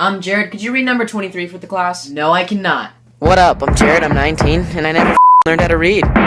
I'm Jared, could you read number 23 for the class? No, I cannot. What up? I'm Jared, I'm 19, and I never learned how to read.